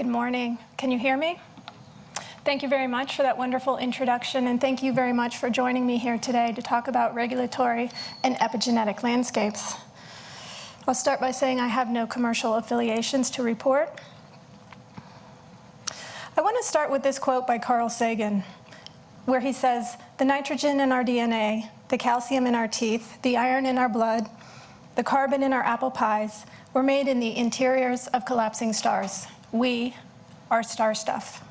Good morning. Can you hear me? Thank you very much for that wonderful introduction, and thank you very much for joining me here today to talk about regulatory and epigenetic landscapes. I'll start by saying I have no commercial affiliations to report. I want to start with this quote by Carl Sagan, where he says, the nitrogen in our DNA, the calcium in our teeth, the iron in our blood, the carbon in our apple pies, were made in the interiors of collapsing stars. We are star stuff.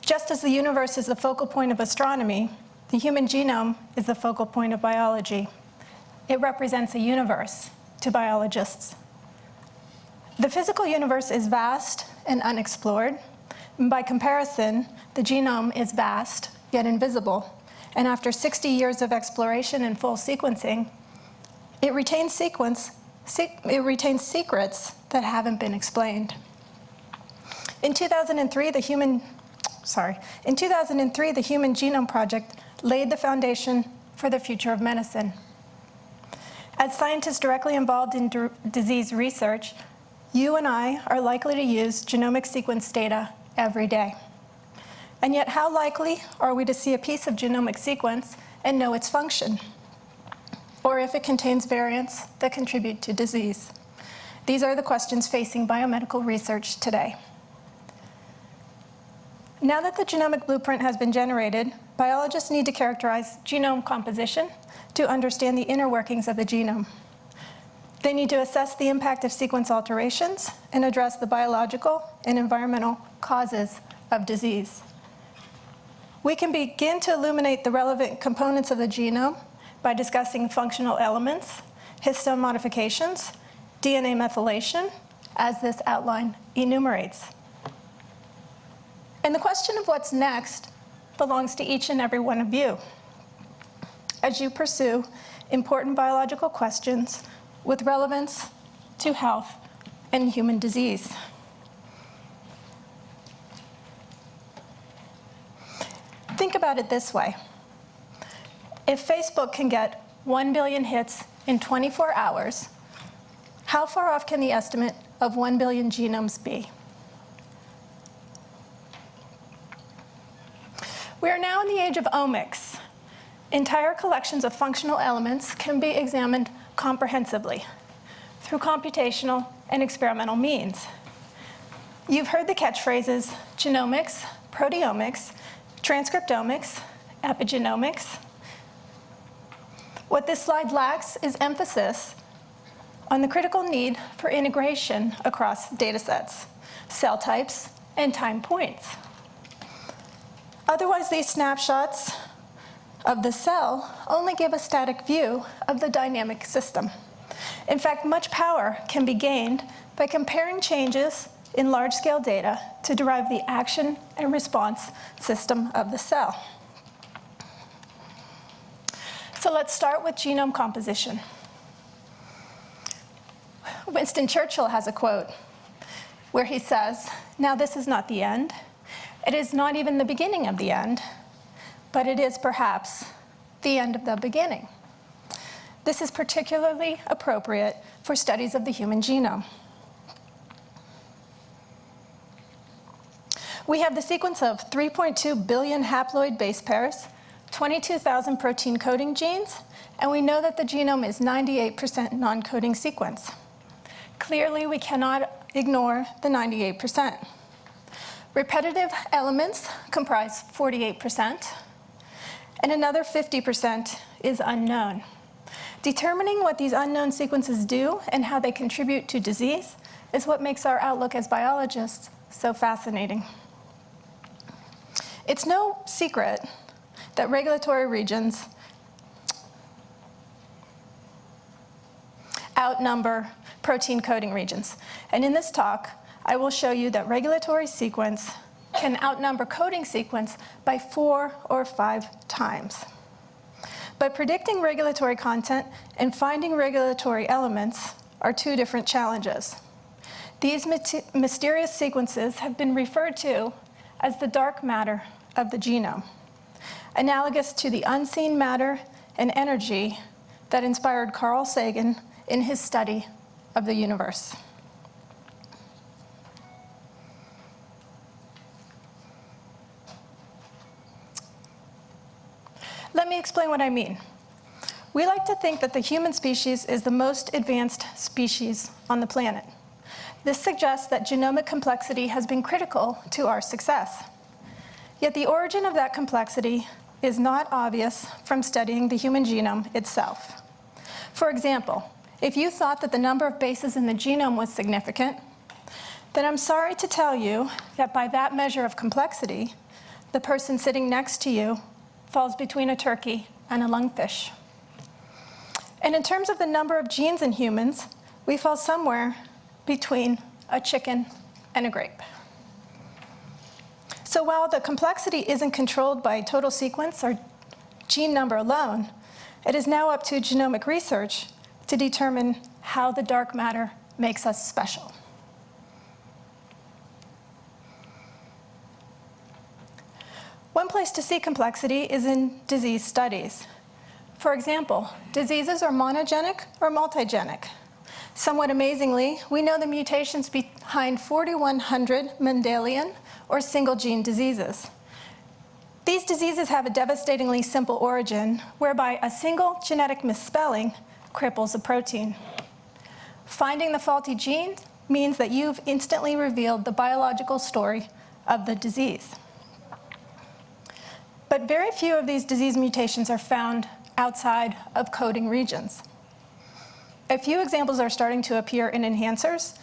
Just as the universe is the focal point of astronomy, the human genome is the focal point of biology. It represents a universe to biologists. The physical universe is vast and unexplored. By comparison, the genome is vast, yet invisible. And after 60 years of exploration and full sequencing, it retains, sequence, it retains secrets that haven't been explained. In 2003, the human sorry. In 2003, the Human Genome Project laid the foundation for the future of medicine. As scientists directly involved in disease research, you and I are likely to use genomic sequence data every day. And yet how likely are we to see a piece of genomic sequence and know its function? Or if it contains variants that contribute to disease? These are the questions facing biomedical research today. Now that the genomic blueprint has been generated, biologists need to characterize genome composition to understand the inner workings of the genome. They need to assess the impact of sequence alterations and address the biological and environmental causes of disease. We can begin to illuminate the relevant components of the genome by discussing functional elements, histone modifications, DNA methylation, as this outline enumerates. And the question of what's next belongs to each and every one of you as you pursue important biological questions with relevance to health and human disease. Think about it this way. If Facebook can get 1 billion hits in 24 hours, how far off can the estimate of 1 billion genomes be? We are now in the age of omics. Entire collections of functional elements can be examined comprehensively through computational and experimental means. You've heard the catchphrases genomics, proteomics, transcriptomics, epigenomics. What this slide lacks is emphasis on the critical need for integration across data sets, cell types, and time points. Otherwise, these snapshots of the cell only give a static view of the dynamic system. In fact, much power can be gained by comparing changes in large-scale data to derive the action and response system of the cell. So let's start with genome composition. Winston Churchill has a quote where he says, now this is not the end, it is not even the beginning of the end, but it is perhaps the end of the beginning. This is particularly appropriate for studies of the human genome. We have the sequence of 3.2 billion haploid base pairs, 22,000 protein coding genes, and we know that the genome is 98% non-coding sequence. Clearly, we cannot ignore the 98%. Repetitive elements comprise 48%, and another 50% is unknown. Determining what these unknown sequences do and how they contribute to disease is what makes our outlook as biologists so fascinating. It's no secret that regulatory regions outnumber protein coding regions. And in this talk, I will show you that regulatory sequence can outnumber coding sequence by four or five times. But predicting regulatory content and finding regulatory elements are two different challenges. These mysterious sequences have been referred to as the dark matter of the genome, analogous to the unseen matter and energy that inspired Carl Sagan in his study of the universe. Let me explain what I mean. We like to think that the human species is the most advanced species on the planet. This suggests that genomic complexity has been critical to our success. Yet the origin of that complexity is not obvious from studying the human genome itself. For example, if you thought that the number of bases in the genome was significant, then I'm sorry to tell you that by that measure of complexity, the person sitting next to you falls between a turkey and a lungfish. And in terms of the number of genes in humans, we fall somewhere between a chicken and a grape. So while the complexity isn't controlled by total sequence or gene number alone, it is now up to genomic research to determine how the dark matter makes us special. One place to see complexity is in disease studies. For example, diseases are monogenic or multigenic. Somewhat amazingly, we know the mutations behind 4,100 Mendelian or single gene diseases. These diseases have a devastatingly simple origin whereby a single genetic misspelling cripples a protein. Finding the faulty gene means that you've instantly revealed the biological story of the disease. But very few of these disease mutations are found outside of coding regions. A few examples are starting to appear in enhancers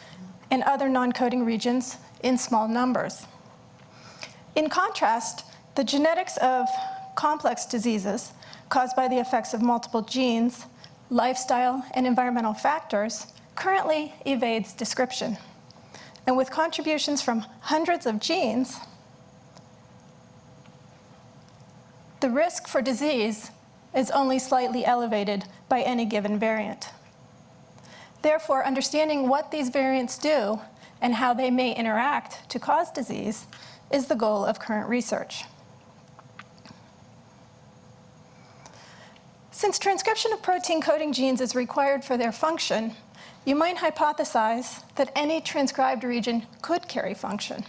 and other non-coding regions in small numbers. In contrast, the genetics of complex diseases caused by the effects of multiple genes, lifestyle, and environmental factors currently evades description. And with contributions from hundreds of genes, the risk for disease is only slightly elevated by any given variant. Therefore, understanding what these variants do and how they may interact to cause disease is the goal of current research. Since transcription of protein coding genes is required for their function, you might hypothesize that any transcribed region could carry function.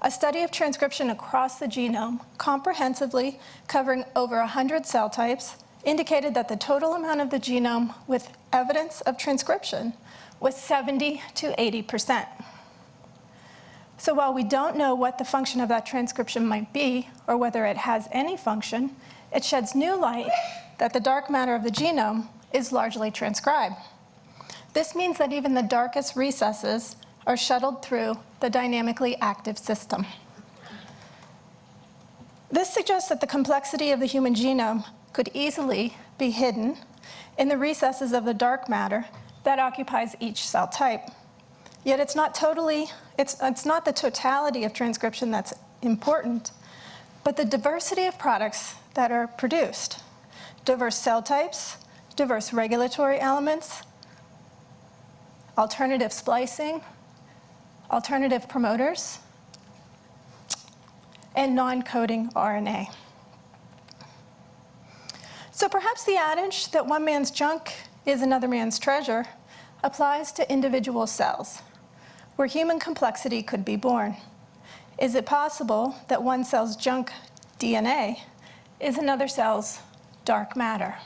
A study of transcription across the genome, comprehensively covering over 100 cell types, indicated that the total amount of the genome with evidence of transcription was 70 to 80%. So while we don't know what the function of that transcription might be, or whether it has any function, it sheds new light that the dark matter of the genome is largely transcribed. This means that even the darkest recesses are shuttled through the dynamically active system. This suggests that the complexity of the human genome could easily be hidden in the recesses of the dark matter that occupies each cell type. Yet it's not totally, it's, it's not the totality of transcription that's important, but the diversity of products that are produced. Diverse cell types, diverse regulatory elements, alternative splicing, alternative promoters, and non-coding RNA. So perhaps the adage that one man's junk is another man's treasure applies to individual cells, where human complexity could be born. Is it possible that one cell's junk DNA is another cell's dark matter?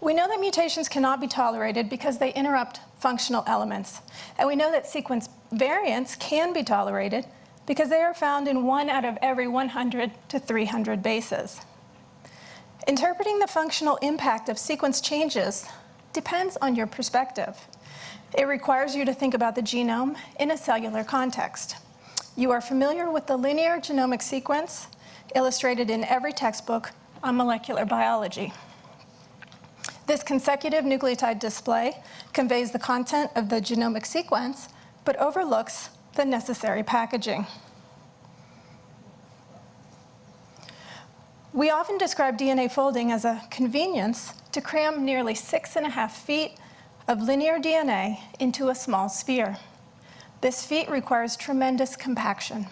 We know that mutations cannot be tolerated because they interrupt functional elements. And we know that sequence variants can be tolerated because they are found in one out of every 100 to 300 bases. Interpreting the functional impact of sequence changes depends on your perspective. It requires you to think about the genome in a cellular context. You are familiar with the linear genomic sequence illustrated in every textbook on molecular biology. This consecutive nucleotide display conveys the content of the genomic sequence, but overlooks the necessary packaging. We often describe DNA folding as a convenience to cram nearly six and a half feet of linear DNA into a small sphere. This feat requires tremendous compaction.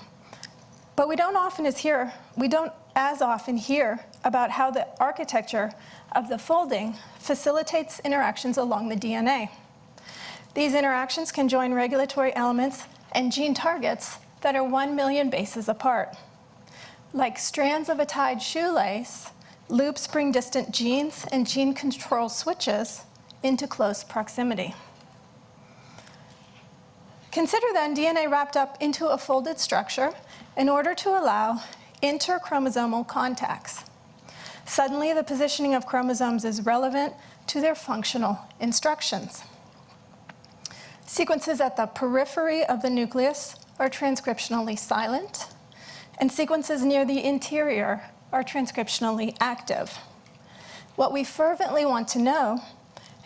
But we don't often as hear, we don't as often hear about how the architecture of the folding facilitates interactions along the DNA. These interactions can join regulatory elements and gene targets that are 1 million bases apart. Like strands of a tied shoelace, loops bring distant genes and gene control switches into close proximity. Consider then DNA wrapped up into a folded structure in order to allow interchromosomal contacts. Suddenly, the positioning of chromosomes is relevant to their functional instructions. Sequences at the periphery of the nucleus are transcriptionally silent, and sequences near the interior are transcriptionally active. What we fervently want to know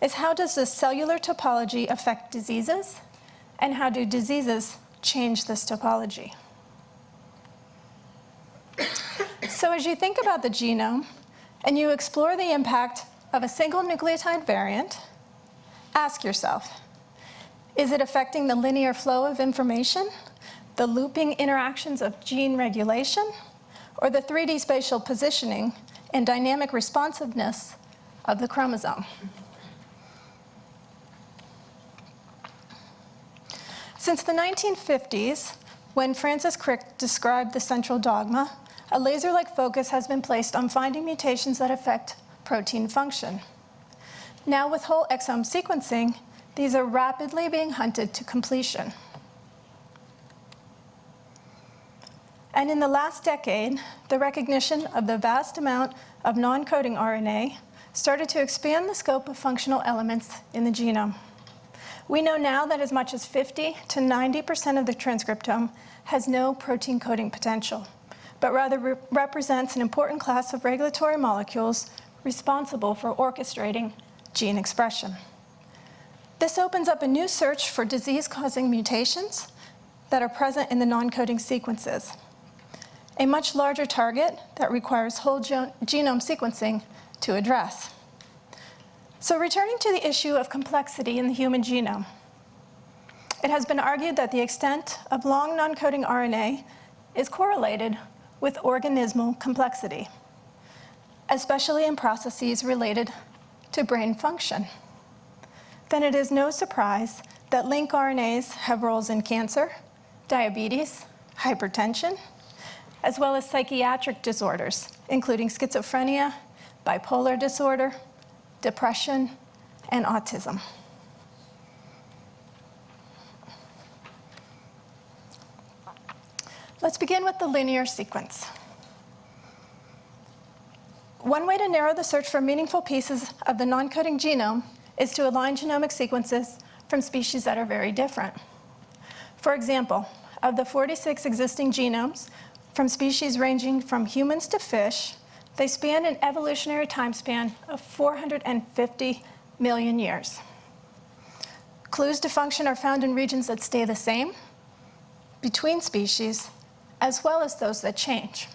is how does the cellular topology affect diseases, and how do diseases change this topology? so as you think about the genome, and you explore the impact of a single nucleotide variant, ask yourself, is it affecting the linear flow of information, the looping interactions of gene regulation, or the 3D spatial positioning and dynamic responsiveness of the chromosome? Since the 1950s, when Francis Crick described the central dogma, a laser-like focus has been placed on finding mutations that affect protein function. Now with whole exome sequencing, these are rapidly being hunted to completion. And in the last decade, the recognition of the vast amount of non-coding RNA started to expand the scope of functional elements in the genome. We know now that as much as 50 to 90% of the transcriptome has no protein coding potential but rather re represents an important class of regulatory molecules responsible for orchestrating gene expression. This opens up a new search for disease-causing mutations that are present in the non-coding sequences, a much larger target that requires whole genome sequencing to address. So returning to the issue of complexity in the human genome, it has been argued that the extent of long non-coding RNA is correlated with organismal complexity, especially in processes related to brain function. Then it is no surprise that lincRNAs have roles in cancer, diabetes, hypertension, as well as psychiatric disorders, including schizophrenia, bipolar disorder, depression, and autism. Let's begin with the linear sequence. One way to narrow the search for meaningful pieces of the non-coding genome is to align genomic sequences from species that are very different. For example, of the 46 existing genomes from species ranging from humans to fish, they span an evolutionary time span of 450 million years. Clues to function are found in regions that stay the same, between species, as well as those that change.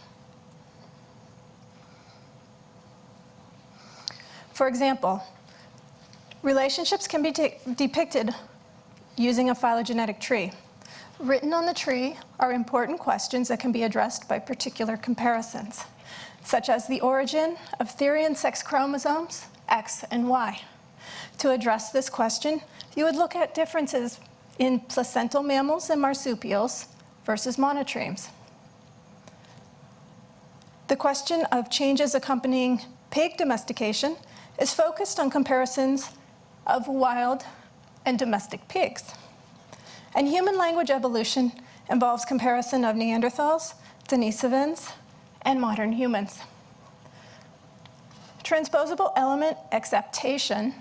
For example, relationships can be depicted using a phylogenetic tree. Written on the tree are important questions that can be addressed by particular comparisons, such as the origin of Therian sex chromosomes, X and Y. To address this question, you would look at differences in placental mammals and marsupials versus monotremes. The question of changes accompanying pig domestication is focused on comparisons of wild and domestic pigs. And human language evolution involves comparison of Neanderthals, Denisovans, and modern humans. Transposable element exaptation,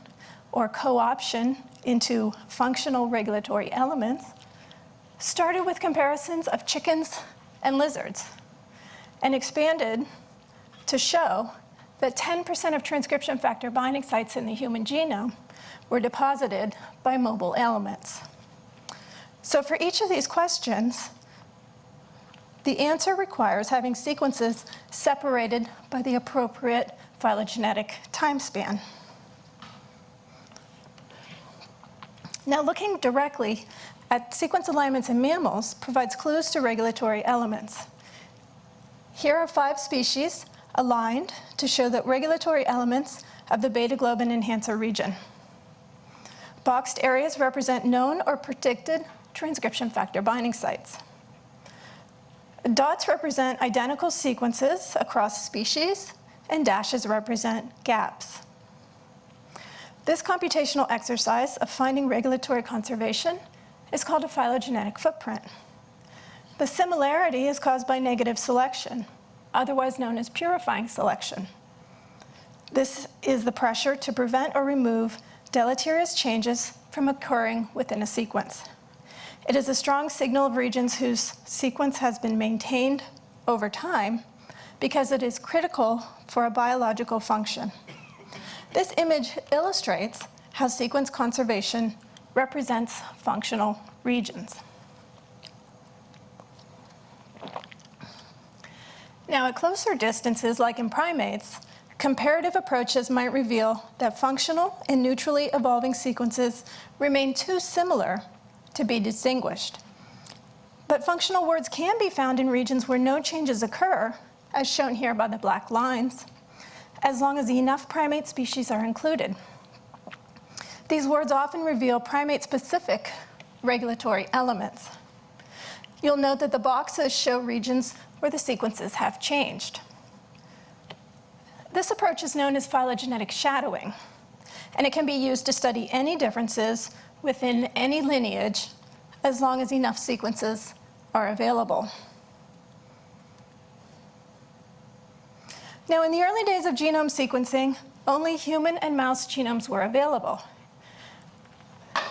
or co-option into functional regulatory elements, started with comparisons of chickens and lizards and expanded to show that 10% of transcription factor binding sites in the human genome were deposited by mobile elements. So for each of these questions, the answer requires having sequences separated by the appropriate phylogenetic time span. Now looking directly at sequence alignments in mammals provides clues to regulatory elements. Here are five species aligned to show the regulatory elements of the beta globin enhancer region. Boxed areas represent known or predicted transcription factor binding sites. Dots represent identical sequences across species, and dashes represent gaps. This computational exercise of finding regulatory conservation is called a phylogenetic footprint. The similarity is caused by negative selection, otherwise known as purifying selection. This is the pressure to prevent or remove deleterious changes from occurring within a sequence. It is a strong signal of regions whose sequence has been maintained over time because it is critical for a biological function. This image illustrates how sequence conservation represents functional regions. Now, at closer distances, like in primates, comparative approaches might reveal that functional and neutrally evolving sequences remain too similar to be distinguished. But functional words can be found in regions where no changes occur, as shown here by the black lines, as long as enough primate species are included. These words often reveal primate-specific regulatory elements. You'll note that the boxes show regions where the sequences have changed. This approach is known as phylogenetic shadowing, and it can be used to study any differences within any lineage as long as enough sequences are available. Now, in the early days of genome sequencing, only human and mouse genomes were available.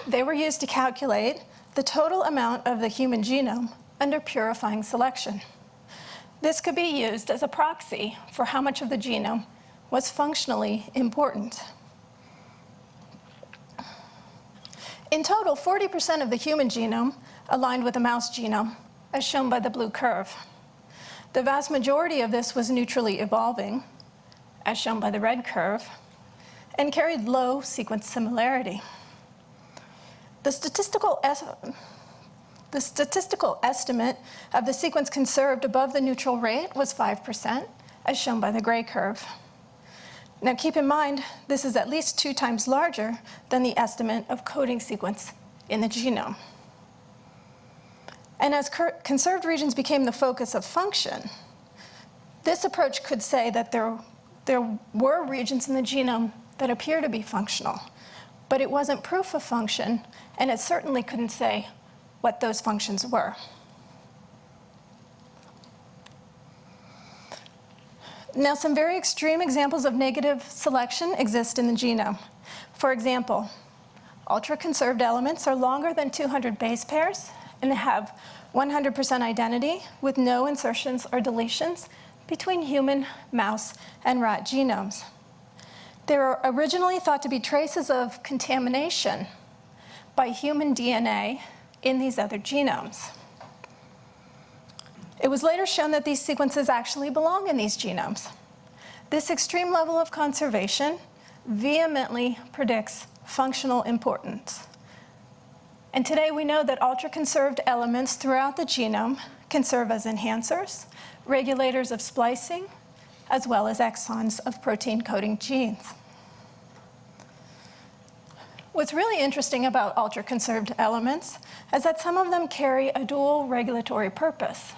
They were used to calculate the total amount of the human genome under purifying selection. This could be used as a proxy for how much of the genome was functionally important. In total, 40% of the human genome aligned with the mouse genome, as shown by the blue curve. The vast majority of this was neutrally evolving, as shown by the red curve, and carried low sequence similarity. The statistical the statistical estimate of the sequence conserved above the neutral rate was 5%, as shown by the gray curve. Now keep in mind, this is at least two times larger than the estimate of coding sequence in the genome. And as conserved regions became the focus of function, this approach could say that there, there were regions in the genome that appear to be functional, but it wasn't proof of function, and it certainly couldn't say what those functions were. Now, some very extreme examples of negative selection exist in the genome. For example, ultra-conserved elements are longer than 200 base pairs and they have 100% identity with no insertions or deletions between human, mouse, and rat genomes. They were originally thought to be traces of contamination by human DNA in these other genomes. It was later shown that these sequences actually belong in these genomes. This extreme level of conservation vehemently predicts functional importance. And today we know that ultra-conserved elements throughout the genome can serve as enhancers, regulators of splicing, as well as exons of protein coding genes. What's really interesting about ultra-conserved elements is that some of them carry a dual regulatory purpose.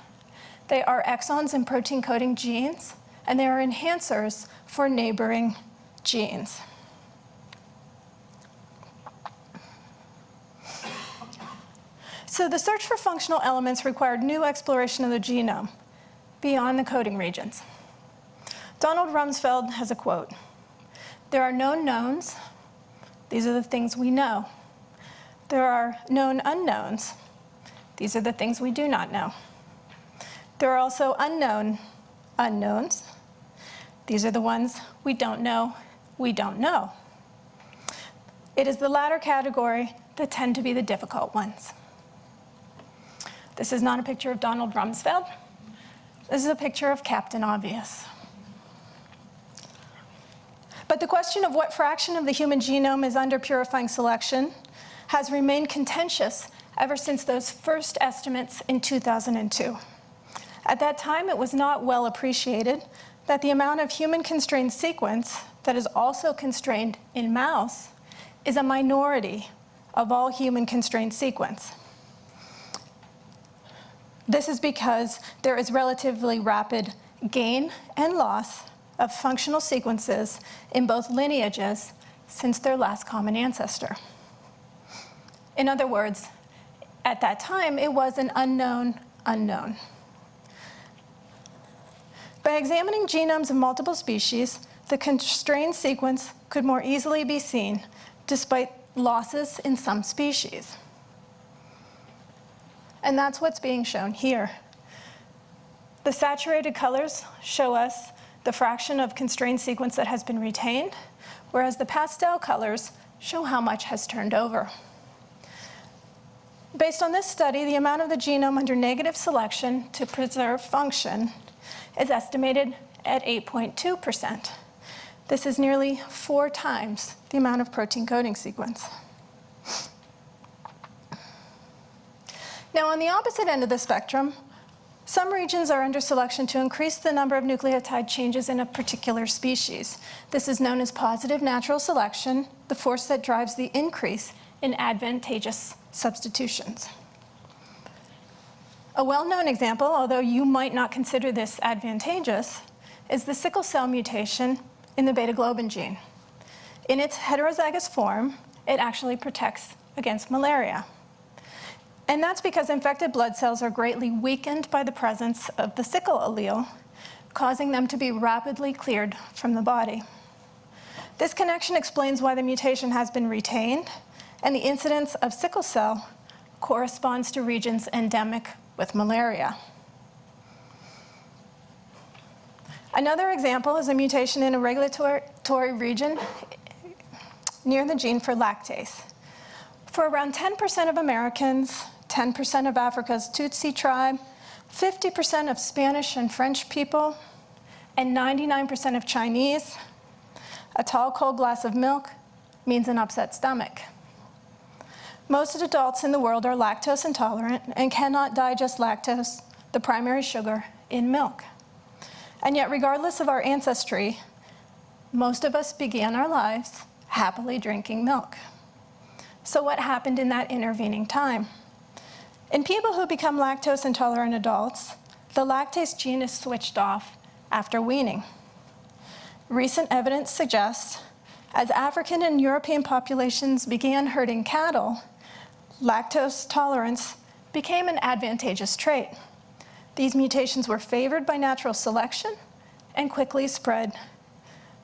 They are exons in protein coding genes, and they are enhancers for neighboring genes. So the search for functional elements required new exploration of the genome beyond the coding regions. Donald Rumsfeld has a quote, there are known knowns these are the things we know. There are known unknowns. These are the things we do not know. There are also unknown unknowns. These are the ones we don't know, we don't know. It is the latter category that tend to be the difficult ones. This is not a picture of Donald Rumsfeld. This is a picture of Captain Obvious. But the question of what fraction of the human genome is under purifying selection has remained contentious ever since those first estimates in 2002. At that time, it was not well appreciated that the amount of human-constrained sequence that is also constrained in mouse is a minority of all human constrained sequence. This is because there is relatively rapid gain and loss of functional sequences in both lineages since their last common ancestor. In other words, at that time, it was an unknown unknown. By examining genomes of multiple species, the constrained sequence could more easily be seen despite losses in some species. And that's what's being shown here. The saturated colors show us the fraction of constrained sequence that has been retained, whereas the pastel colors show how much has turned over. Based on this study, the amount of the genome under negative selection to preserve function is estimated at 8.2%. This is nearly four times the amount of protein coding sequence. Now, on the opposite end of the spectrum, some regions are under selection to increase the number of nucleotide changes in a particular species. This is known as positive natural selection, the force that drives the increase in advantageous substitutions. A well-known example, although you might not consider this advantageous, is the sickle cell mutation in the beta globin gene. In its heterozygous form, it actually protects against malaria. And that's because infected blood cells are greatly weakened by the presence of the sickle allele, causing them to be rapidly cleared from the body. This connection explains why the mutation has been retained, and the incidence of sickle cell corresponds to regions endemic with malaria. Another example is a mutation in a regulatory region near the gene for lactase. For around 10% of Americans, 10% of Africa's Tutsi tribe, 50% of Spanish and French people, and 99% of Chinese, a tall, cold glass of milk means an upset stomach. Most adults in the world are lactose intolerant and cannot digest lactose, the primary sugar, in milk. And yet, regardless of our ancestry, most of us began our lives happily drinking milk. So what happened in that intervening time? In people who become lactose intolerant adults, the lactase gene is switched off after weaning. Recent evidence suggests as African and European populations began herding cattle, lactose tolerance became an advantageous trait. These mutations were favored by natural selection and quickly spread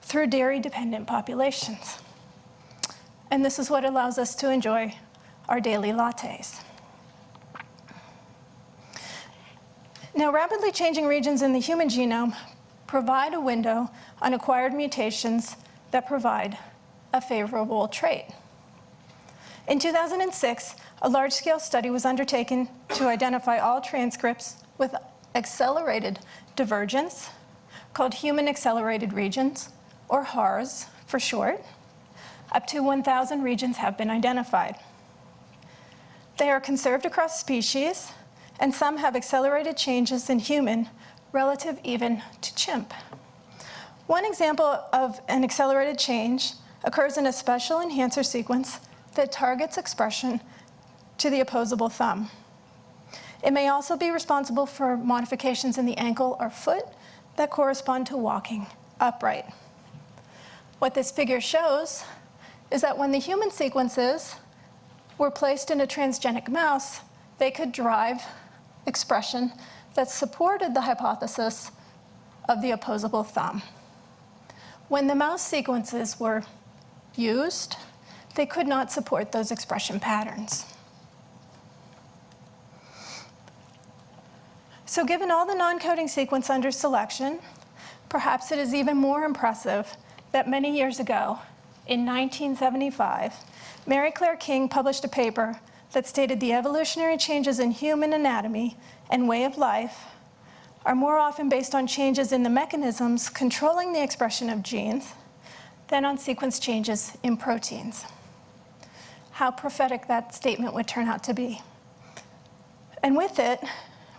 through dairy-dependent populations. And this is what allows us to enjoy our daily lattes. Now, rapidly changing regions in the human genome provide a window on acquired mutations that provide a favorable trait. In 2006, a large-scale study was undertaken to identify all transcripts with accelerated divergence, called human accelerated regions, or HARS for short. Up to 1,000 regions have been identified. They are conserved across species, and some have accelerated changes in human relative even to chimp. One example of an accelerated change occurs in a special enhancer sequence that targets expression to the opposable thumb. It may also be responsible for modifications in the ankle or foot that correspond to walking upright. What this figure shows is that when the human sequences were placed in a transgenic mouse, they could drive expression that supported the hypothesis of the opposable thumb. When the mouse sequences were used, they could not support those expression patterns. So given all the non-coding sequence under selection, perhaps it is even more impressive that many years ago, in 1975, Mary Claire King published a paper that stated the evolutionary changes in human anatomy and way of life are more often based on changes in the mechanisms controlling the expression of genes than on sequence changes in proteins. How prophetic that statement would turn out to be. And with it,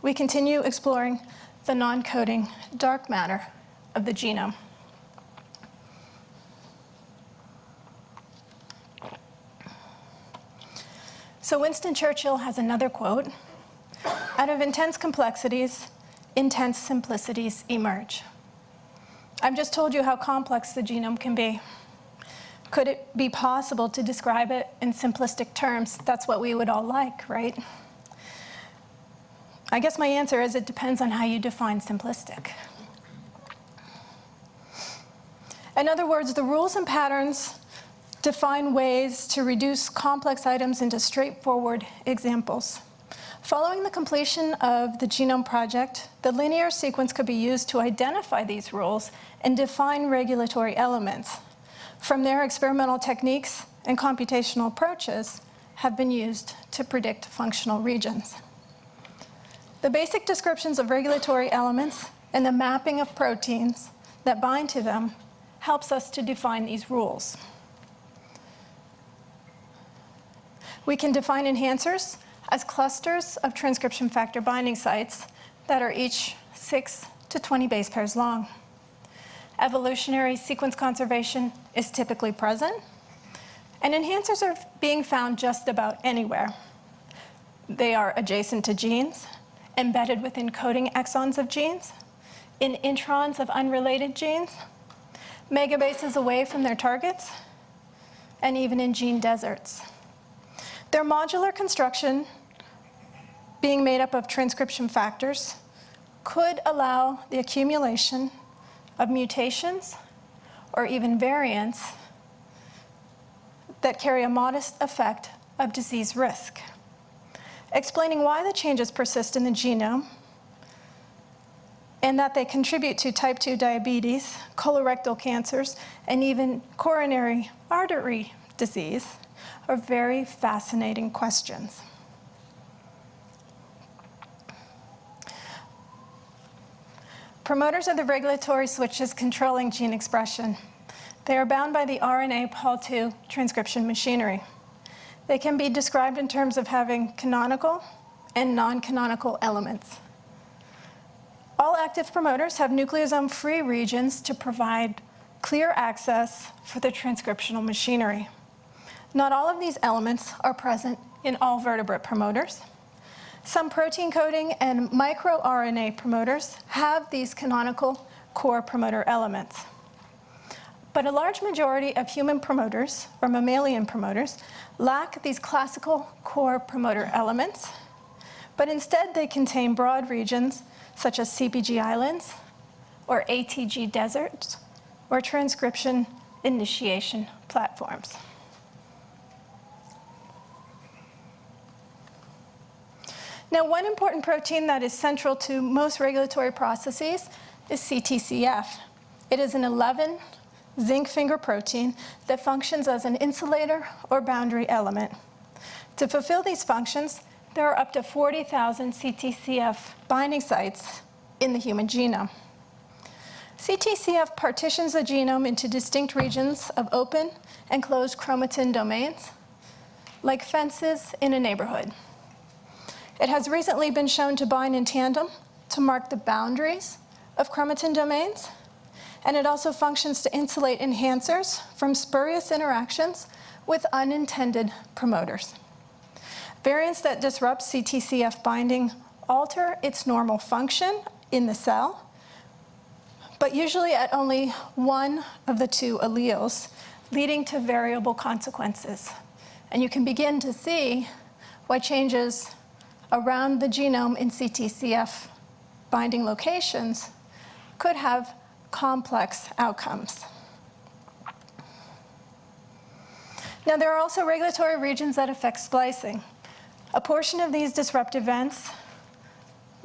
we continue exploring the non-coding dark matter of the genome. So Winston Churchill has another quote, out of intense complexities, intense simplicities emerge. I've just told you how complex the genome can be. Could it be possible to describe it in simplistic terms? That's what we would all like, right? I guess my answer is it depends on how you define simplistic. In other words, the rules and patterns define ways to reduce complex items into straightforward examples. Following the completion of the Genome Project, the linear sequence could be used to identify these rules and define regulatory elements. From there, experimental techniques and computational approaches have been used to predict functional regions. The basic descriptions of regulatory elements and the mapping of proteins that bind to them helps us to define these rules. We can define enhancers as clusters of transcription factor binding sites that are each 6 to 20 base pairs long. Evolutionary sequence conservation is typically present, and enhancers are being found just about anywhere. They are adjacent to genes, embedded within coding exons of genes, in introns of unrelated genes, megabases away from their targets, and even in gene deserts. Their modular construction, being made up of transcription factors, could allow the accumulation of mutations or even variants that carry a modest effect of disease risk. Explaining why the changes persist in the genome and that they contribute to type 2 diabetes, colorectal cancers, and even coronary artery disease are very fascinating questions. Promoters are the regulatory switches controlling gene expression. They are bound by the RNA Pol2 transcription machinery. They can be described in terms of having canonical and non-canonical elements. All active promoters have nucleosome-free regions to provide clear access for the transcriptional machinery. Not all of these elements are present in all vertebrate promoters. Some protein coding and microRNA promoters have these canonical core promoter elements. But a large majority of human promoters, or mammalian promoters, lack these classical core promoter elements, but instead they contain broad regions such as CPG islands, or ATG deserts, or transcription initiation platforms. Now, one important protein that is central to most regulatory processes is CTCF. It is an 11 zinc finger protein that functions as an insulator or boundary element. To fulfill these functions, there are up to 40,000 CTCF binding sites in the human genome. CTCF partitions the genome into distinct regions of open and closed chromatin domains, like fences in a neighborhood. It has recently been shown to bind in tandem to mark the boundaries of chromatin domains, and it also functions to insulate enhancers from spurious interactions with unintended promoters. Variants that disrupt CTCF binding alter its normal function in the cell, but usually at only one of the two alleles, leading to variable consequences. And you can begin to see why changes around the genome in CTCF binding locations could have complex outcomes. Now, there are also regulatory regions that affect splicing. A portion of these disrupt events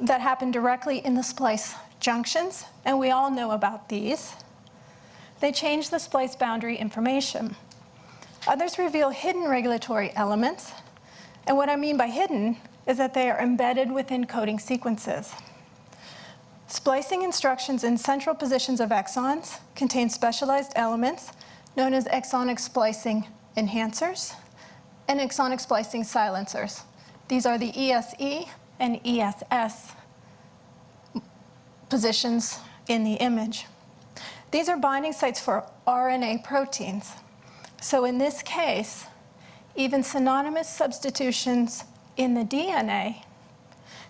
that happen directly in the splice junctions, and we all know about these, they change the splice boundary information. Others reveal hidden regulatory elements, and what I mean by hidden is that they are embedded within coding sequences. Splicing instructions in central positions of exons contain specialized elements known as exonic splicing enhancers and exonic splicing silencers. These are the ESE and ESS positions in the image. These are binding sites for RNA proteins. So in this case, even synonymous substitutions in the DNA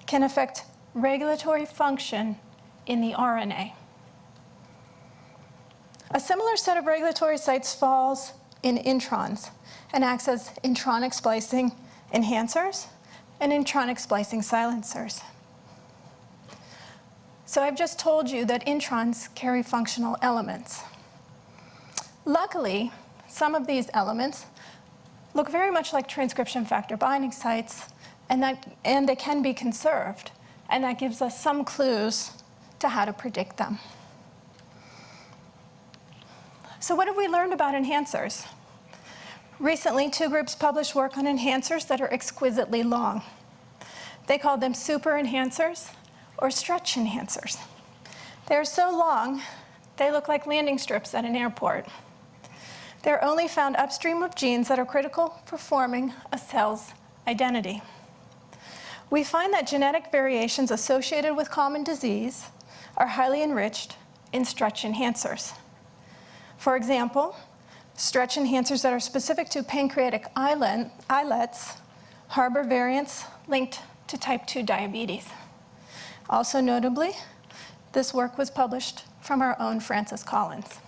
can affect regulatory function in the RNA. A similar set of regulatory sites falls in introns and acts as intronic splicing enhancers and intronic splicing silencers. So I've just told you that introns carry functional elements. Luckily, some of these elements look very much like transcription factor binding sites and, that, and they can be conserved. And that gives us some clues to how to predict them. So what have we learned about enhancers? Recently, two groups published work on enhancers that are exquisitely long. They called them super enhancers or stretch enhancers. They're so long, they look like landing strips at an airport. They're only found upstream of genes that are critical for forming a cell's identity. We find that genetic variations associated with common disease are highly enriched in stretch enhancers. For example, stretch enhancers that are specific to pancreatic islets harbor variants linked to type 2 diabetes. Also notably, this work was published from our own Francis Collins.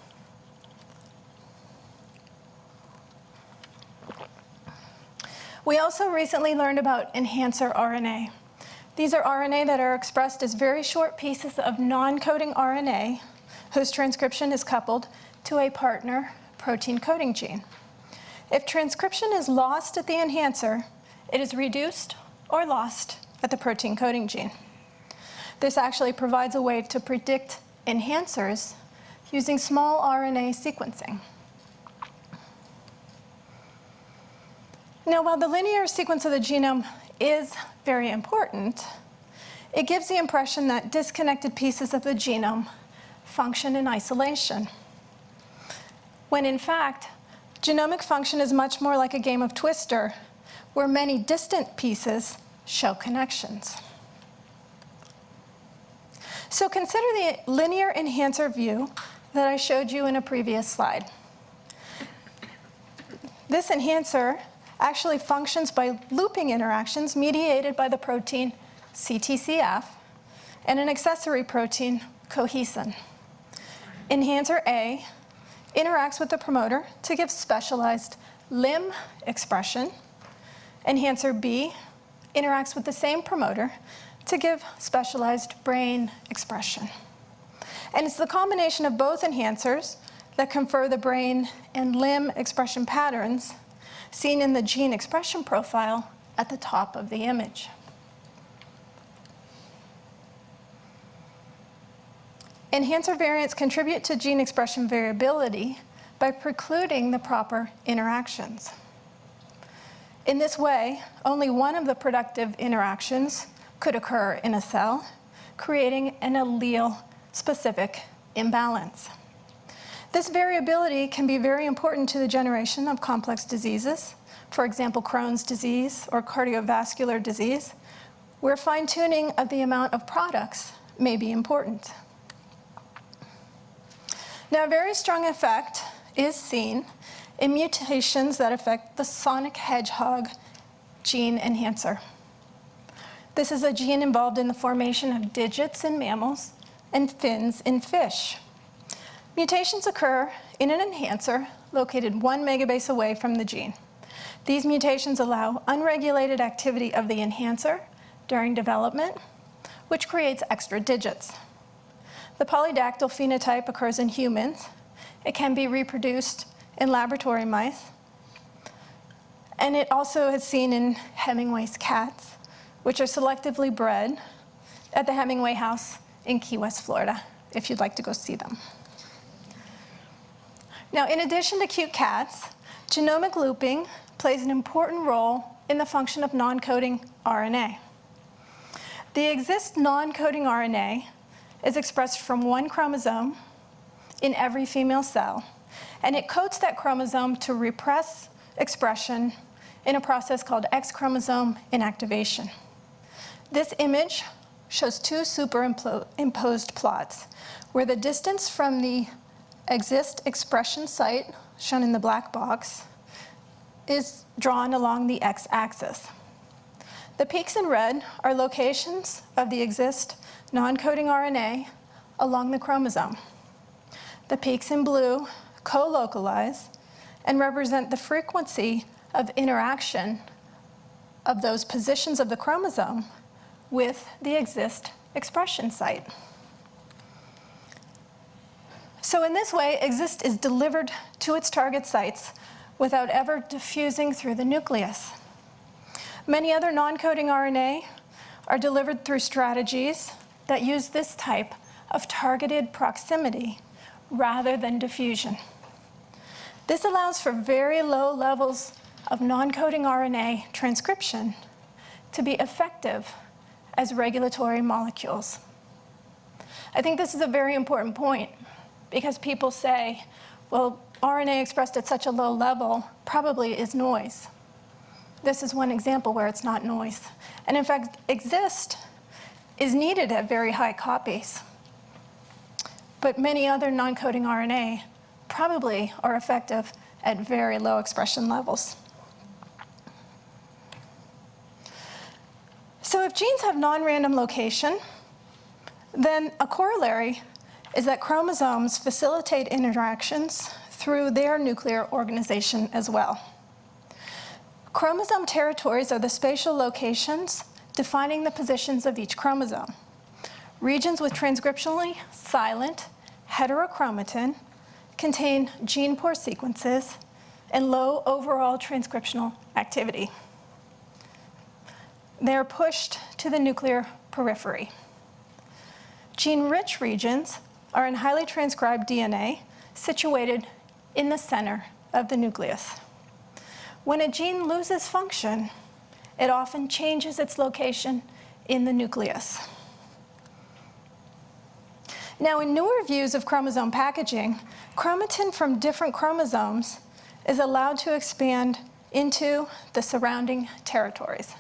We also recently learned about enhancer RNA. These are RNA that are expressed as very short pieces of non-coding RNA whose transcription is coupled to a partner protein coding gene. If transcription is lost at the enhancer, it is reduced or lost at the protein coding gene. This actually provides a way to predict enhancers using small RNA sequencing. Now, while the linear sequence of the genome is very important, it gives the impression that disconnected pieces of the genome function in isolation. When in fact, genomic function is much more like a game of twister, where many distant pieces show connections. So consider the linear enhancer view that I showed you in a previous slide. This enhancer actually functions by looping interactions mediated by the protein CTCF and an accessory protein, cohesin. Enhancer A interacts with the promoter to give specialized limb expression. Enhancer B interacts with the same promoter to give specialized brain expression. And it's the combination of both enhancers that confer the brain and limb expression patterns seen in the gene expression profile at the top of the image. Enhancer variants contribute to gene expression variability by precluding the proper interactions. In this way, only one of the productive interactions could occur in a cell, creating an allele-specific imbalance. This variability can be very important to the generation of complex diseases, for example, Crohn's disease or cardiovascular disease, where fine-tuning of the amount of products may be important. Now, a very strong effect is seen in mutations that affect the sonic hedgehog gene enhancer. This is a gene involved in the formation of digits in mammals and fins in fish. Mutations occur in an enhancer located one megabase away from the gene. These mutations allow unregulated activity of the enhancer during development, which creates extra digits. The polydactyl phenotype occurs in humans. It can be reproduced in laboratory mice. And it also is seen in Hemingway's cats, which are selectively bred at the Hemingway House in Key West, Florida, if you'd like to go see them. Now, in addition to cute cats, genomic looping plays an important role in the function of non-coding RNA. The XIST non-coding RNA is expressed from one chromosome in every female cell, and it coats that chromosome to repress expression in a process called X chromosome inactivation. This image shows two superimposed plots where the distance from the XIST expression site, shown in the black box, is drawn along the x-axis. The peaks in red are locations of the XIST non-coding RNA along the chromosome. The peaks in blue co-localize and represent the frequency of interaction of those positions of the chromosome with the XIST expression site. So in this way, XIST is delivered to its target sites without ever diffusing through the nucleus. Many other non-coding RNA are delivered through strategies that use this type of targeted proximity rather than diffusion. This allows for very low levels of non-coding RNA transcription to be effective as regulatory molecules. I think this is a very important point because people say, well, RNA expressed at such a low level probably is noise. This is one example where it's not noise. And in fact, XIST is needed at very high copies. But many other non-coding RNA probably are effective at very low expression levels. So if genes have non-random location, then a corollary is that chromosomes facilitate interactions through their nuclear organization as well. Chromosome territories are the spatial locations defining the positions of each chromosome. Regions with transcriptionally silent heterochromatin contain gene poor sequences and low overall transcriptional activity. They're pushed to the nuclear periphery. Gene-rich regions are in highly transcribed DNA situated in the center of the nucleus. When a gene loses function, it often changes its location in the nucleus. Now, in newer views of chromosome packaging, chromatin from different chromosomes is allowed to expand into the surrounding territories.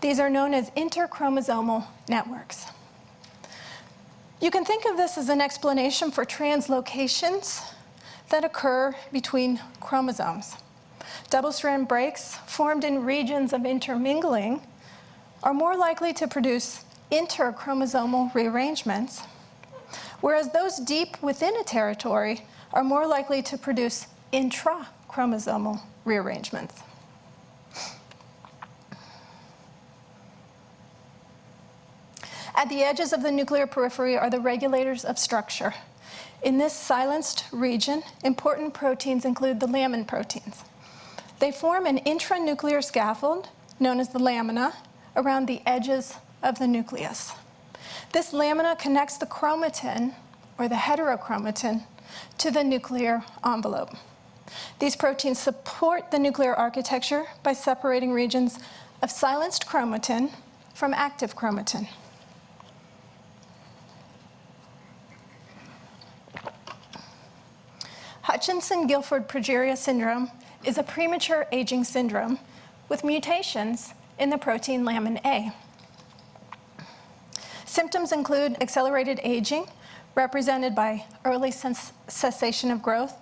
These are known as interchromosomal networks. You can think of this as an explanation for translocations that occur between chromosomes. Double-strand breaks formed in regions of intermingling are more likely to produce interchromosomal rearrangements, whereas those deep within a territory are more likely to produce intrachromosomal rearrangements. At the edges of the nuclear periphery are the regulators of structure. In this silenced region, important proteins include the lamin proteins. They form an intranuclear scaffold, known as the lamina, around the edges of the nucleus. This lamina connects the chromatin, or the heterochromatin, to the nuclear envelope. These proteins support the nuclear architecture by separating regions of silenced chromatin from active chromatin. Hutchinson-Gilford progeria syndrome is a premature aging syndrome with mutations in the protein lamin A. Symptoms include accelerated aging, represented by early cessation of growth,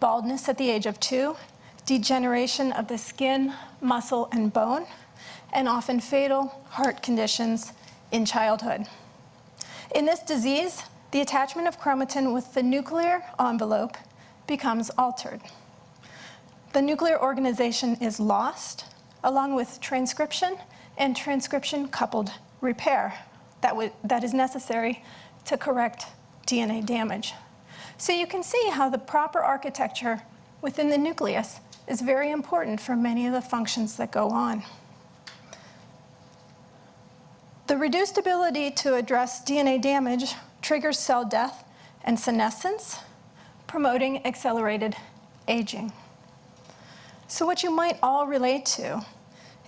baldness at the age of two, degeneration of the skin, muscle, and bone, and often fatal heart conditions in childhood. In this disease, the attachment of chromatin with the nuclear envelope becomes altered. The nuclear organization is lost, along with transcription and transcription-coupled repair that, that is necessary to correct DNA damage. So you can see how the proper architecture within the nucleus is very important for many of the functions that go on. The reduced ability to address DNA damage triggers cell death and senescence, promoting accelerated aging. So what you might all relate to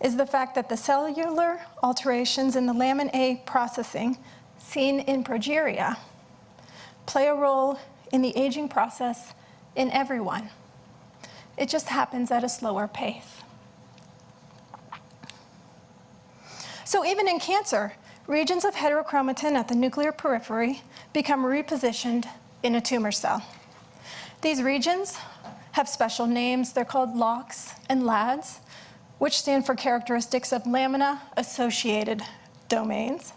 is the fact that the cellular alterations in the lamin A processing seen in progeria play a role in the aging process in everyone. It just happens at a slower pace. So even in cancer, regions of heterochromatin at the nuclear periphery become repositioned in a tumor cell. These regions have special names. They're called locks and LADs, which stand for characteristics of lamina-associated domains.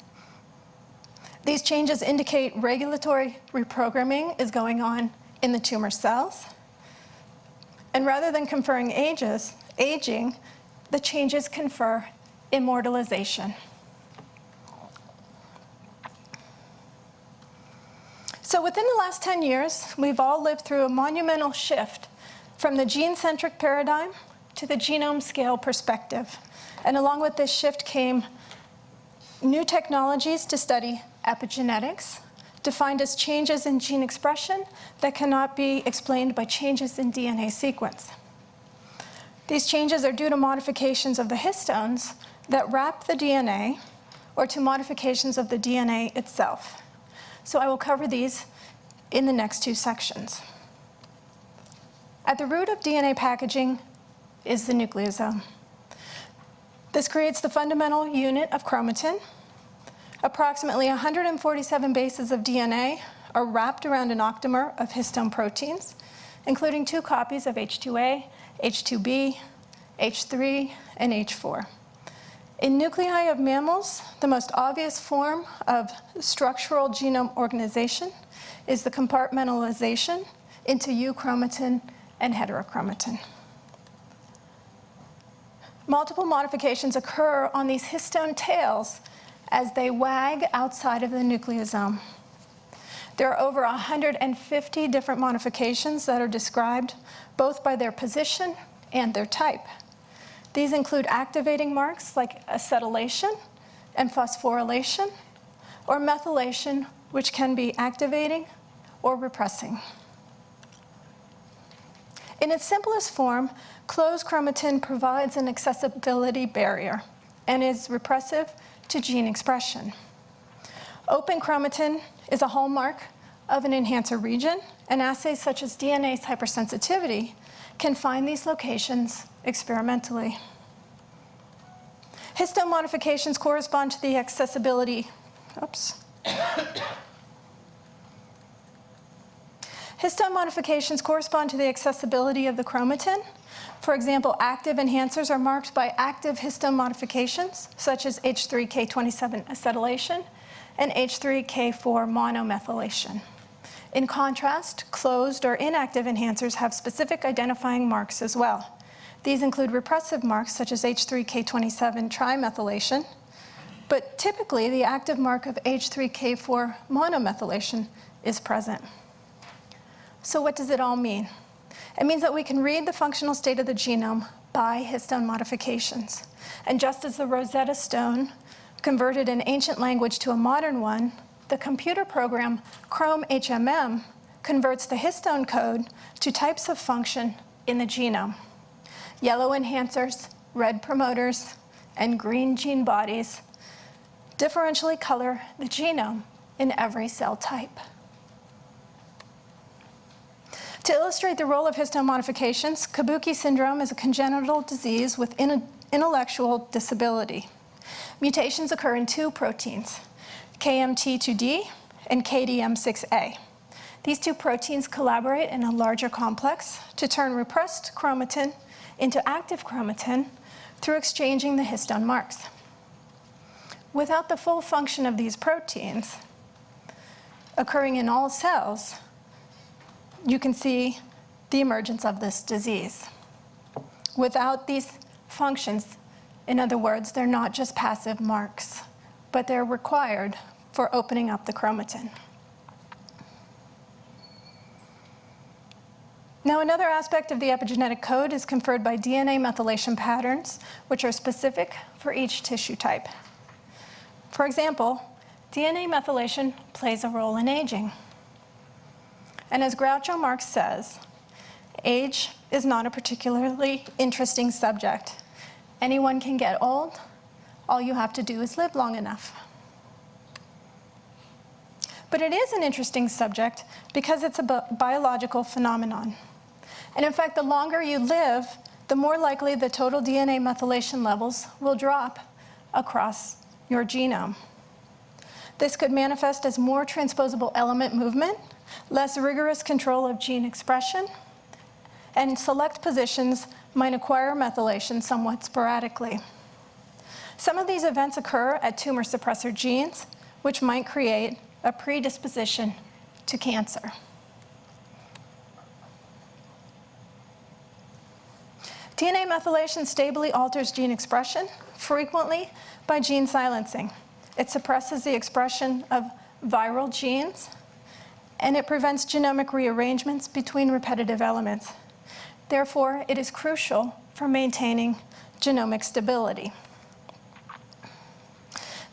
These changes indicate regulatory reprogramming is going on in the tumor cells. And rather than conferring ages, aging, the changes confer immortalization. So within the last 10 years, we've all lived through a monumental shift from the gene-centric paradigm to the genome scale perspective. And along with this shift came new technologies to study epigenetics, defined as changes in gene expression that cannot be explained by changes in DNA sequence. These changes are due to modifications of the histones that wrap the DNA or to modifications of the DNA itself. So I will cover these in the next two sections. At the root of DNA packaging is the nucleosome. This creates the fundamental unit of chromatin. Approximately 147 bases of DNA are wrapped around an octamer of histone proteins, including two copies of H2A, H2B, H3, and H4. In nuclei of mammals, the most obvious form of structural genome organization is the compartmentalization into euchromatin and heterochromatin. Multiple modifications occur on these histone tails as they wag outside of the nucleosome. There are over 150 different modifications that are described both by their position and their type. These include activating marks like acetylation and phosphorylation, or methylation, which can be activating or repressing. In its simplest form, closed chromatin provides an accessibility barrier and is repressive to gene expression. Open chromatin is a hallmark of an enhancer region, and assays such as DNase hypersensitivity can find these locations experimentally. Histone modifications correspond to the accessibility, oops. Histone modifications correspond to the accessibility of the chromatin. For example, active enhancers are marked by active histone modifications, such as H3K27 acetylation and H3K4 monomethylation. In contrast, closed or inactive enhancers have specific identifying marks as well. These include repressive marks such as H3K27 trimethylation, but typically the active mark of H3K4 monomethylation is present. So what does it all mean? It means that we can read the functional state of the genome by histone modifications. And just as the Rosetta Stone converted an ancient language to a modern one, the computer program Chrome HMM converts the histone code to types of function in the genome. Yellow enhancers, red promoters, and green gene bodies differentially color the genome in every cell type. To illustrate the role of histone modifications, Kabuki syndrome is a congenital disease with intellectual disability. Mutations occur in two proteins, KMT2D and KDM6A. These two proteins collaborate in a larger complex to turn repressed chromatin into active chromatin through exchanging the histone marks. Without the full function of these proteins occurring in all cells, you can see the emergence of this disease. Without these functions, in other words, they're not just passive marks, but they're required for opening up the chromatin. Now, another aspect of the epigenetic code is conferred by DNA methylation patterns, which are specific for each tissue type. For example, DNA methylation plays a role in aging. And as Groucho Marx says, age is not a particularly interesting subject. Anyone can get old. All you have to do is live long enough. But it is an interesting subject because it's a biological phenomenon. And in fact, the longer you live, the more likely the total DNA methylation levels will drop across your genome. This could manifest as more transposable element movement, less rigorous control of gene expression, and select positions might acquire methylation somewhat sporadically. Some of these events occur at tumor suppressor genes, which might create a predisposition to cancer. DNA methylation stably alters gene expression, frequently by gene silencing. It suppresses the expression of viral genes, and it prevents genomic rearrangements between repetitive elements. Therefore, it is crucial for maintaining genomic stability.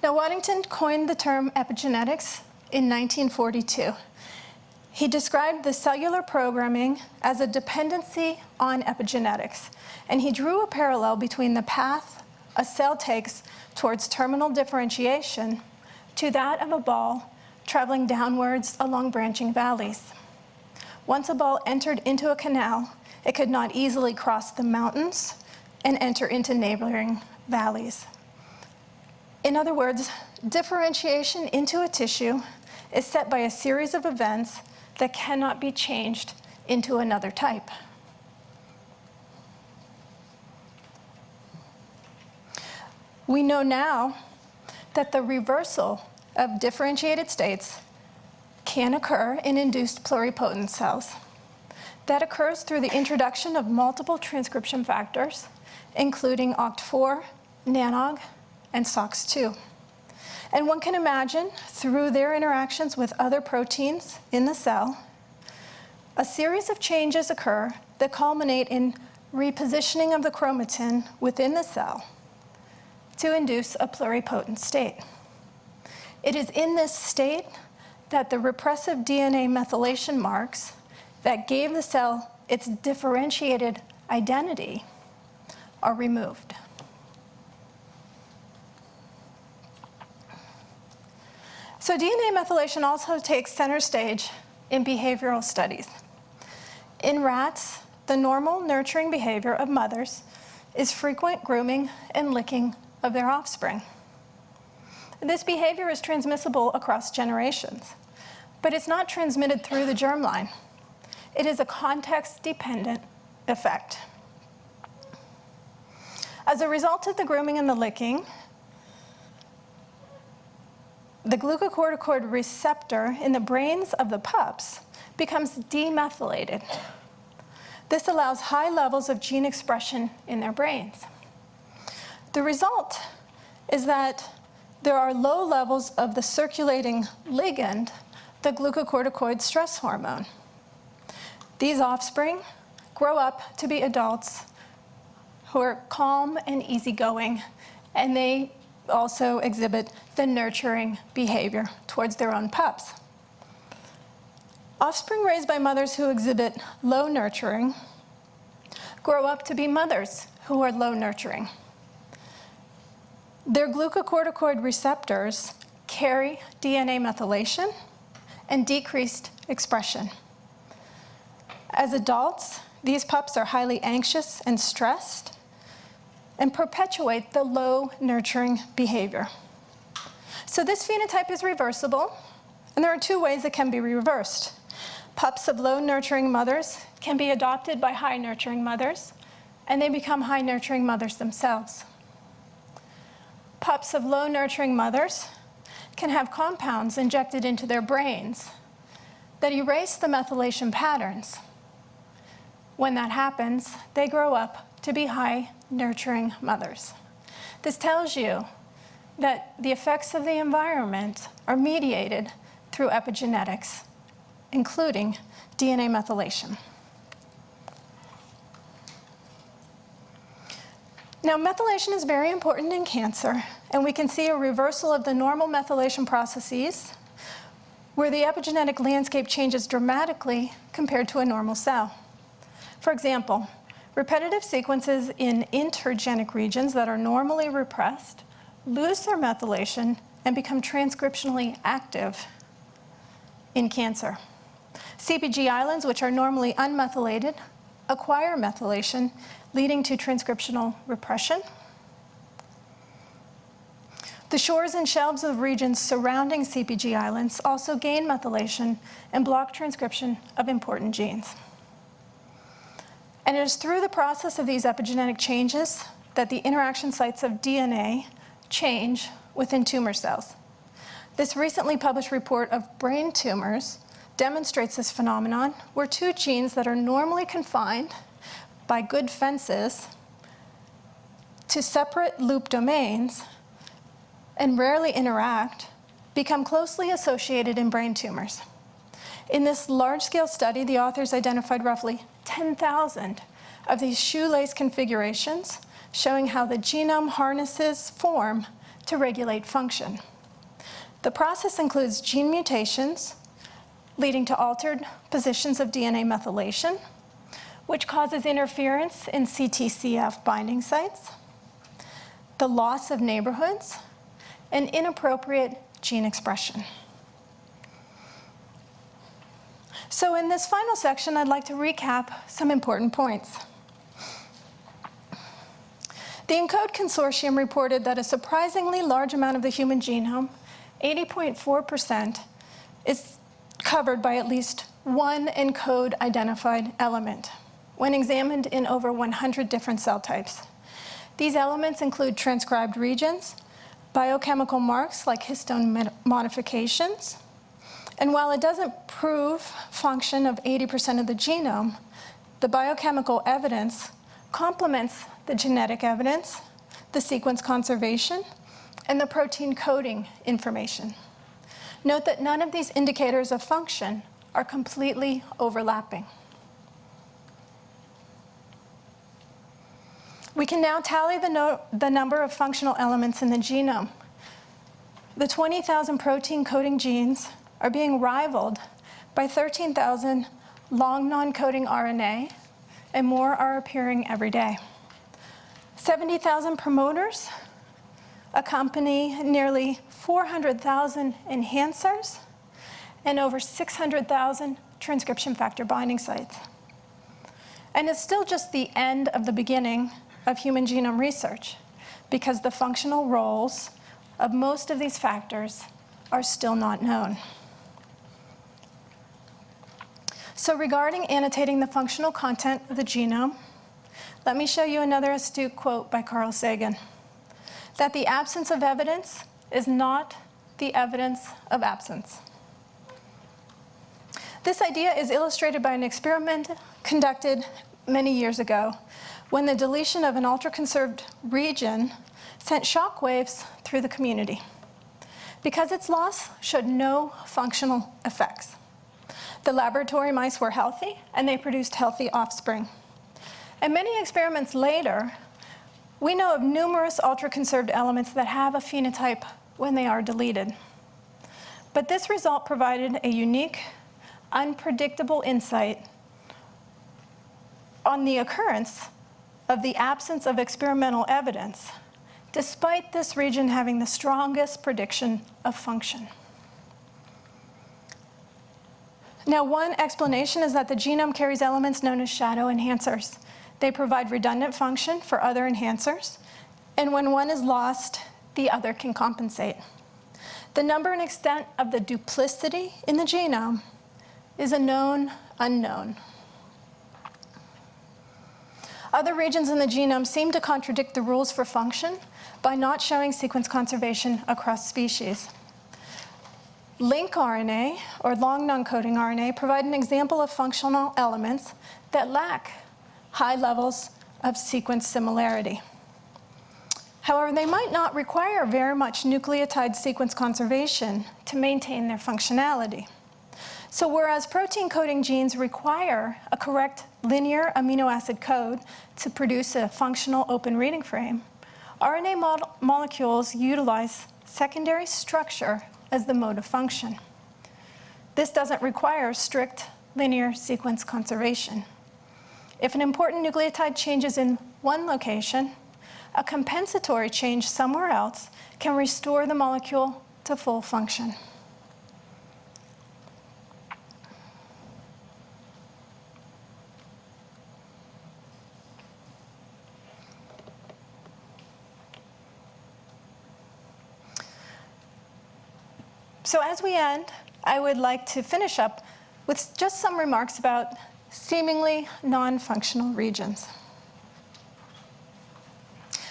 Now, Waddington coined the term epigenetics in 1942. He described the cellular programming as a dependency on epigenetics, and he drew a parallel between the path a cell takes towards terminal differentiation to that of a ball traveling downwards along branching valleys. Once a ball entered into a canal, it could not easily cross the mountains and enter into neighboring valleys. In other words, differentiation into a tissue is set by a series of events that cannot be changed into another type. We know now that the reversal of differentiated states can occur in induced pluripotent cells. That occurs through the introduction of multiple transcription factors, including OCT4, NANOG, and SOX2. And one can imagine, through their interactions with other proteins in the cell, a series of changes occur that culminate in repositioning of the chromatin within the cell to induce a pluripotent state. It is in this state that the repressive DNA methylation marks that gave the cell its differentiated identity are removed. So DNA methylation also takes center stage in behavioral studies. In rats, the normal nurturing behavior of mothers is frequent grooming and licking of their offspring. This behavior is transmissible across generations, but it's not transmitted through the germline. It is a context-dependent effect. As a result of the grooming and the licking, the glucocorticoid receptor in the brains of the pups becomes demethylated. This allows high levels of gene expression in their brains. The result is that there are low levels of the circulating ligand, the glucocorticoid stress hormone. These offspring grow up to be adults who are calm and easygoing, and they also exhibit the nurturing behavior towards their own pups. Offspring raised by mothers who exhibit low nurturing grow up to be mothers who are low nurturing. Their glucocorticoid receptors carry DNA methylation and decreased expression. As adults, these pups are highly anxious and stressed and perpetuate the low nurturing behavior. So this phenotype is reversible, and there are two ways it can be reversed. Pups of low nurturing mothers can be adopted by high nurturing mothers, and they become high nurturing mothers themselves pups of low nurturing mothers can have compounds injected into their brains that erase the methylation patterns. When that happens, they grow up to be high nurturing mothers. This tells you that the effects of the environment are mediated through epigenetics, including DNA methylation. Now, methylation is very important in cancer, and we can see a reversal of the normal methylation processes where the epigenetic landscape changes dramatically compared to a normal cell. For example, repetitive sequences in intergenic regions that are normally repressed lose their methylation and become transcriptionally active in cancer. CPG islands, which are normally unmethylated, acquire methylation leading to transcriptional repression. The shores and shelves of regions surrounding CPG islands also gain methylation and block transcription of important genes. And it is through the process of these epigenetic changes that the interaction sites of DNA change within tumor cells. This recently published report of brain tumors demonstrates this phenomenon where two genes that are normally confined by good fences to separate loop domains and rarely interact become closely associated in brain tumors. In this large-scale study, the authors identified roughly 10,000 of these shoelace configurations showing how the genome harnesses form to regulate function. The process includes gene mutations leading to altered positions of DNA methylation, which causes interference in CTCF binding sites, the loss of neighborhoods, and inappropriate gene expression. So in this final section, I'd like to recap some important points. The ENCODE consortium reported that a surprisingly large amount of the human genome, 80.4%, is covered by at least one ENCODE identified element when examined in over 100 different cell types. These elements include transcribed regions, biochemical marks like histone modifications, and while it doesn't prove function of 80% of the genome, the biochemical evidence complements the genetic evidence, the sequence conservation, and the protein coding information. Note that none of these indicators of function are completely overlapping. We can now tally the, no the number of functional elements in the genome. The 20,000 protein coding genes are being rivaled by 13,000 long non-coding RNA, and more are appearing every day. 70,000 promoters accompany nearly 400,000 enhancers and over 600,000 transcription factor binding sites. And it's still just the end of the beginning of human genome research because the functional roles of most of these factors are still not known. So regarding annotating the functional content of the genome, let me show you another astute quote by Carl Sagan, that the absence of evidence is not the evidence of absence. This idea is illustrated by an experiment conducted many years ago when the deletion of an ultra-conserved region sent shock waves through the community because its loss showed no functional effects. The laboratory mice were healthy and they produced healthy offspring. And many experiments later, we know of numerous ultra-conserved elements that have a phenotype when they are deleted. But this result provided a unique, unpredictable insight on the occurrence of the absence of experimental evidence, despite this region having the strongest prediction of function. Now, one explanation is that the genome carries elements known as shadow enhancers. They provide redundant function for other enhancers, and when one is lost, the other can compensate. The number and extent of the duplicity in the genome is a known unknown. Other regions in the genome seem to contradict the rules for function by not showing sequence conservation across species. LincRNA, or long non-coding RNA, provide an example of functional elements that lack high levels of sequence similarity. However, they might not require very much nucleotide sequence conservation to maintain their functionality. So whereas protein coding genes require a correct linear amino acid code to produce a functional open reading frame, RNA mo molecules utilize secondary structure as the mode of function. This doesn't require strict linear sequence conservation. If an important nucleotide changes in one location, a compensatory change somewhere else can restore the molecule to full function. So as we end, I would like to finish up with just some remarks about seemingly non-functional regions.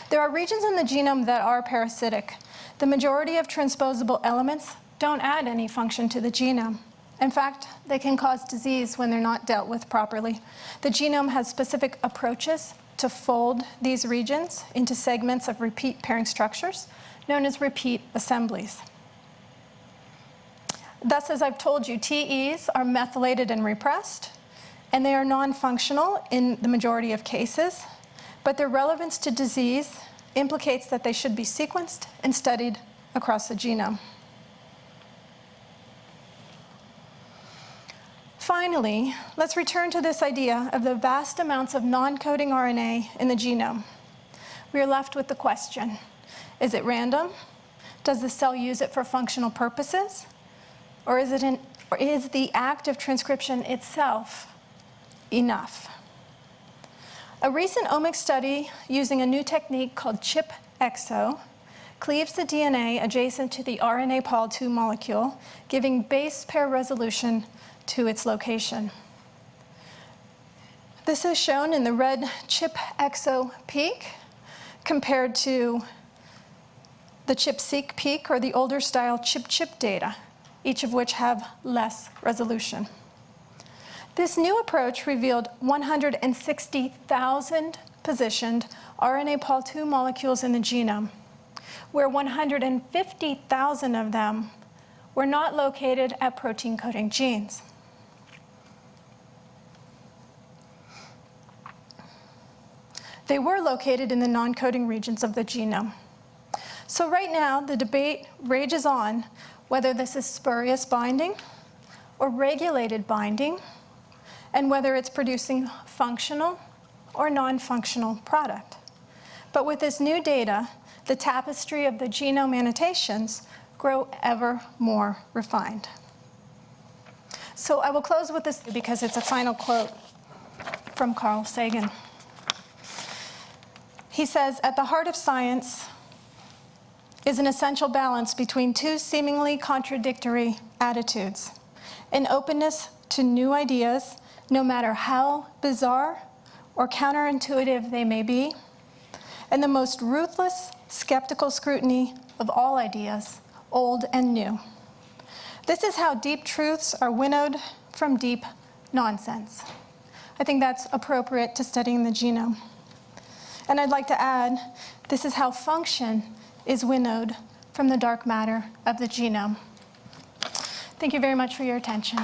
There are regions in the genome that are parasitic. The majority of transposable elements don't add any function to the genome. In fact, they can cause disease when they're not dealt with properly. The genome has specific approaches to fold these regions into segments of repeat pairing structures, known as repeat assemblies. Thus, as I've told you, TEs are methylated and repressed, and they are non-functional in the majority of cases, but their relevance to disease implicates that they should be sequenced and studied across the genome. Finally, let's return to this idea of the vast amounts of non-coding RNA in the genome. We are left with the question, is it random? Does the cell use it for functional purposes? Or is, it an, or is the act of transcription itself enough? A recent omics study using a new technique called ChIP-EXO cleaves the DNA adjacent to the RNA Pol II molecule, giving base pair resolution to its location. This is shown in the red ChIP-EXO peak compared to the ChIP-seq peak or the older style ChIP-ChIP data, each of which have less resolution. This new approach revealed 160,000 positioned RNA Pol II molecules in the genome, where 150,000 of them were not located at protein coding genes. They were located in the non-coding regions of the genome. So right now, the debate rages on whether this is spurious binding or regulated binding, and whether it's producing functional or non-functional product. But with this new data, the tapestry of the genome annotations grow ever more refined. So I will close with this because it's a final quote from Carl Sagan. He says, at the heart of science is an essential balance between two seemingly contradictory attitudes, an openness to new ideas, no matter how bizarre or counterintuitive they may be, and the most ruthless skeptical scrutiny of all ideas, old and new. This is how deep truths are winnowed from deep nonsense. I think that's appropriate to studying the genome. And I'd like to add, this is how function is winnowed from the dark matter of the genome. Thank you very much for your attention.